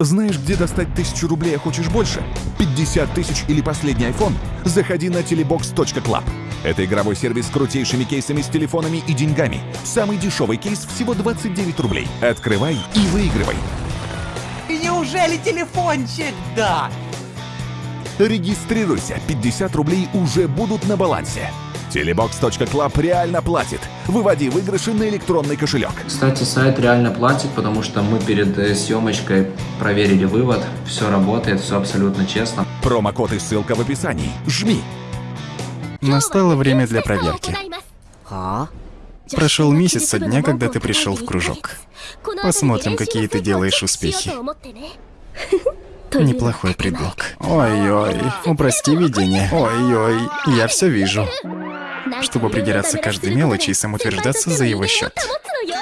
Знаешь, где достать тысячу рублей, а хочешь больше? 50 тысяч или последний iPhone? Заходи на telebox.club. Это игровой сервис с крутейшими кейсами с телефонами и деньгами. Самый дешевый кейс всего 29 рублей. Открывай и выигрывай. И неужели телефончик? Да. Регистрируйся, 50 рублей уже будут на балансе. Telebox.club реально платит. Выводи выигрыши на электронный кошелек. Кстати, сайт реально платит, потому что мы перед э, съемочкой проверили вывод. Все работает, все абсолютно честно. Промокод и ссылка в описании. Жми. Настало время для проверки. А? Прошел месяц со дня, когда ты пришел в кружок. Посмотрим, какие ты делаешь успехи. Неплохой предлог. Ой-ой, упрости видение. Ой-ой, я все вижу чтобы придираться к каждой мелочи и самоутверждаться за его счет.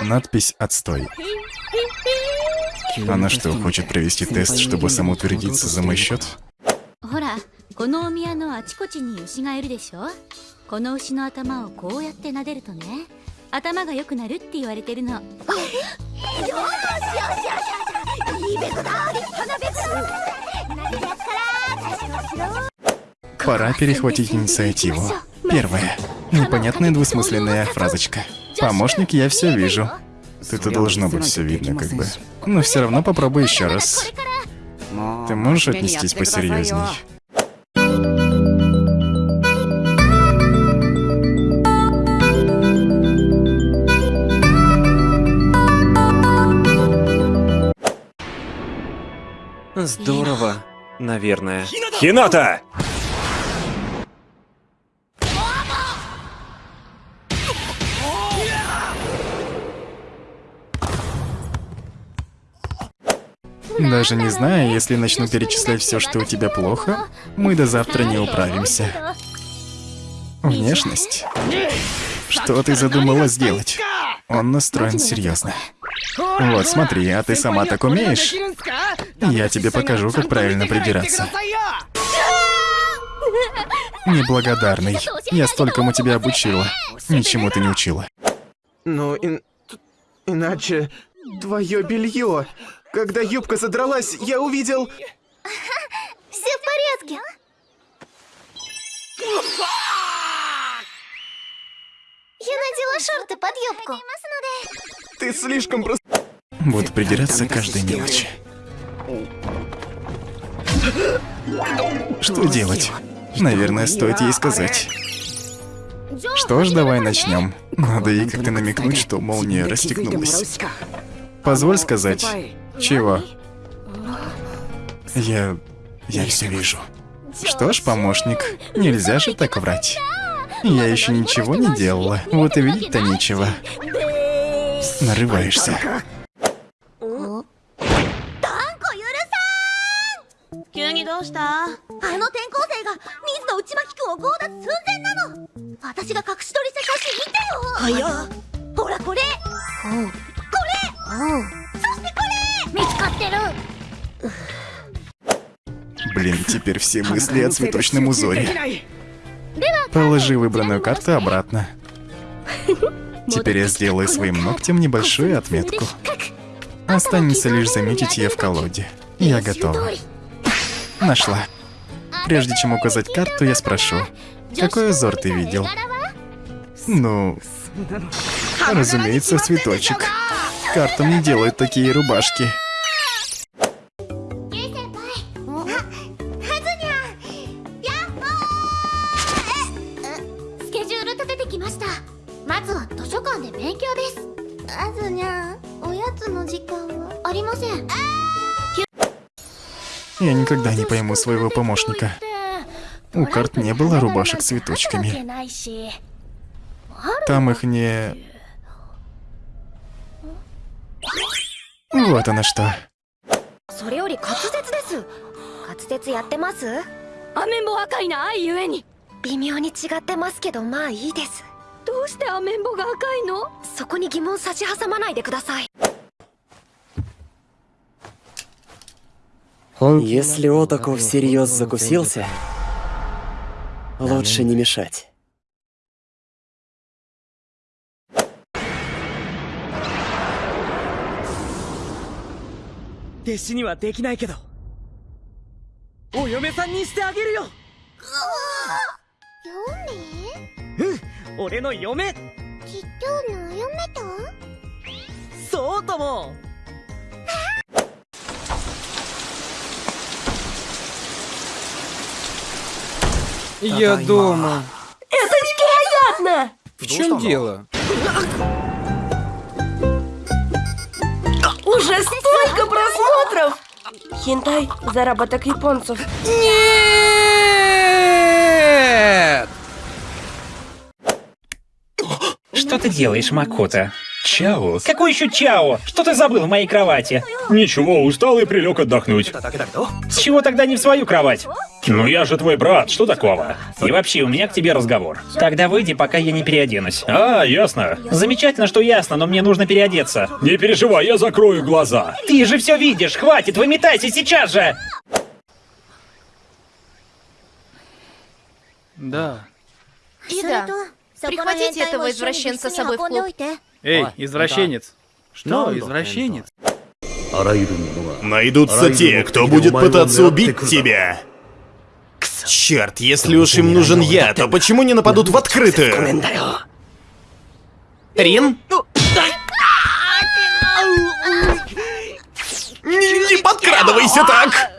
Надпись «Отстой». Она что, хочет провести тест, чтобы самоутвердиться за мой счет? Пора перехватить инициативу. Первое. Непонятная двусмысленная фразочка. Помощник, я все вижу. Это должно быть все видно, как бы. Но все равно попробуй еще раз. Ты можешь отнестись посерьезней? Здорово, наверное. Хината! Даже не знаю, если начну перечислять все, что у тебя плохо, мы до завтра не управимся. Внешность? Что ты задумала сделать? Он настроен серьезно. Вот, смотри, а ты сама так умеешь? Я тебе покажу, как правильно придираться. Неблагодарный. Я столькому тебя обучила. Ничему ты не учила. Ну, ин... иначе... Твое белье. Когда юбка задралась, я увидел... Все в порядке Я надела шорты под юбку Ты слишком просто... Буду придираться каждой мелочи. Что делать? Наверное, стоит ей сказать. Что ж, давай начнем. Надо ей как-то намекнуть, что молния расстегнулась. Позволь сказать. Чего? Я... я все вижу. Что ж, помощник, нельзя же так врать. Я еще ничего не делала, вот и видеть-то нечего. Нарываешься. 急 Блин, теперь все мысли о цветочном узоре. Положи выбранную карту обратно. Теперь я сделаю своим ногтем небольшую отметку. Останется лишь заметить ее в колоде. Я готова. Нашла. Прежде чем указать карту, я спрошу, какой узор ты видел? Ну, разумеется, цветочек. Картам не делают такие рубашки. したまずは図書館で勉強ですあずにゃおやつの時間はありません Я никогда не пойму своего помощника. У карт не было рубашек с цветочками. Там их не... Вот она что. それより滑舌です滑舌やってますアメンボ赤いな愛ゆえに微妙に違ってますけどまあいいです どうしてアメンボが赤いのそこに疑問差し挟まないでください Если Отаку всерьез закусился, лучше не мешать. 弟子にはできないけどお嫁さんにしてあげるようん 俺の嫁ちっちゃな嫁とそうとも Я дома. Это неприятно! В чем дело? Уже столько просмотров! Хентай – заработок японцев. Нет! Что ты делаешь, Макота? Чао? Какой еще Чао? Что ты забыл в моей кровати? Ничего, устал и прилег отдохнуть. С чего тогда не в свою кровать? Ну я же твой брат, что такого? И вообще, у меня к тебе разговор. Тогда выйди, пока я не переоденусь. А, ясно. Замечательно, что ясно, но мне нужно переодеться. Не переживай, я закрою глаза. Ты же все видишь, хватит, выметайся сейчас же! Да. Ида, прихватите этого извращенца с собой в клуб. Эй, извращенец. Что, извращенец? Найдутся те, кто будет пытаться убить тебя. Черт, если уж им нужен я, то почему не нападут в открытую? Рин? Не, не подкрадывайся так!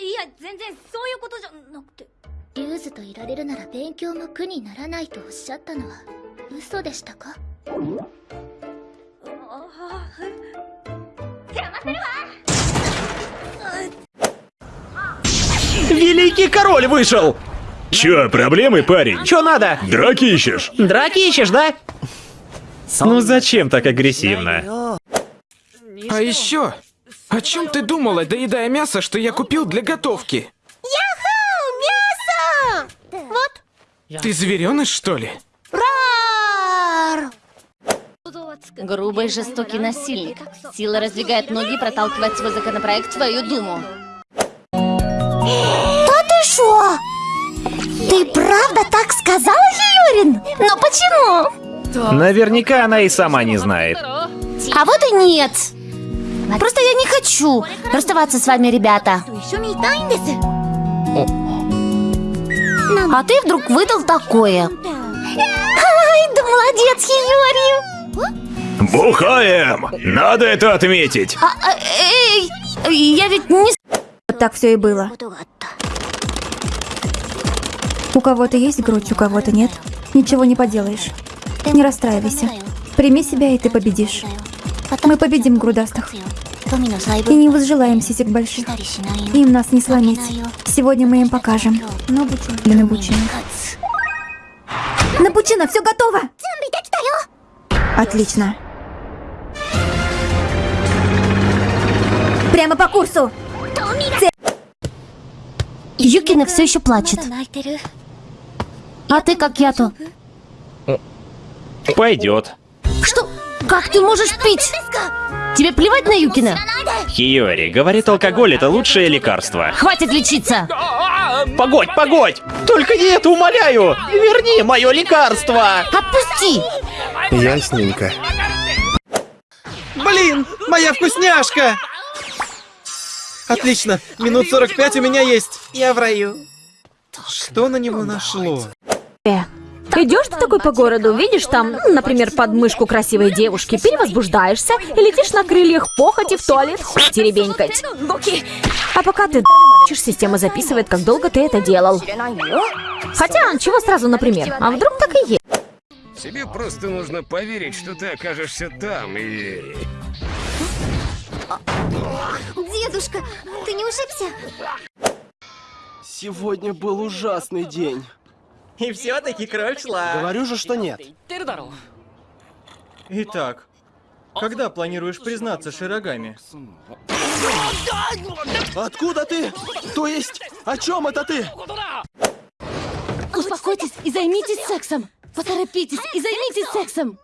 いや全然そういうことじゃなくてリューズといられるなら勉強も苦にならないとおっしゃったのは嘘でしたか邪魔するわ Великий король вышел! Чё, проблемы, парень? Чё надо? Драки ищешь? Драки ищешь, да? Ну зачем так агрессивно? А еще, о чем ты думала, доедая мясо, что я купил для готовки? мясо! Вот. Ты звереныш, что ли? Грубый жестокий насильник. Сила раздвигает ноги и проталкивает свой законопроект в твою думу. Да ты шо? Ты правда так сказала, Юрин? Но почему? Наверняка она и сама не знает. А вот и нет. Просто я не хочу расставаться с вами, ребята. А ты вдруг выдал такое. Ай, да молодец, Юрий. Бухаем! Надо это отметить! А, а, эй, я ведь не... Так все и было. У кого-то есть грудь, у кого-то нет. Ничего не поделаешь. Не расстраивайся. Прими себя, и ты победишь. Мы победим грудастых. И не возжелаем сисек больших. Им нас не сломить. Сегодня мы им покажем. Для Набучина. Набучина, все готово! Отлично. Прямо по курсу. Юкина все еще плачет. А ты как я-то? Пойдет. Что? Как ты можешь пить? Тебе плевать на Юкина? Хиори, говорит, алкоголь это лучшее лекарство. Хватит лечиться! Погодь, погодь! Только не это, умоляю! Верни мое лекарство! Отпусти! Ясненько. Блин, моя вкусняшка! Отлично, минут 45 у меня есть. Я в раю. Что на него нашло? Идешь ты такой по городу, видишь там, например, подмышку красивой девушки, перевозбуждаешься и летишь на крыльях похоти в туалет хуй теребенькать. А пока ты д***чешь, система записывает, как долго ты это делал. Хотя, чего сразу, например? А вдруг так и есть? Тебе просто нужно поверить, что ты окажешься там и... Дедушка, ты не ушибся? Сегодня был ужасный день. И все-таки кровь шла. Говорю же, что нет. Итак, когда планируешь признаться Широгами? Откуда ты? То есть, о чем это ты? Успокойтесь и займитесь сексом. Поторопитесь и займитесь сексом.